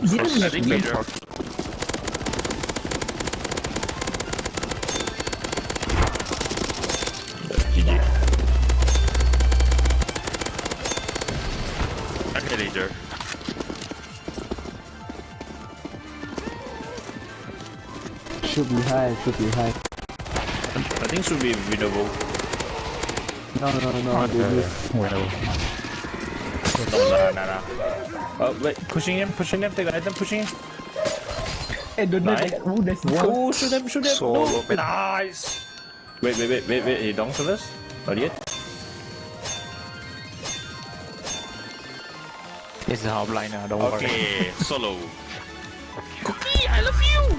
didn't we have Prosthetic win? leader. Okay. Should be high, should be high. I think should be winnable. No, no, no, no, miss. Well, No, nah, nah, nah. Uh, wait, pushing him, pushing him, take an item, pushing him. Eh, don't know Nice. that. Oh, there's one. Oh, shoot him, shoot him. Solo no. pit. Nice. Wait, wait, wait, wait, wait. He down to us? Not yet. it's the outliner, don't worry. Okay, solo. Cookie, I love you. You gay.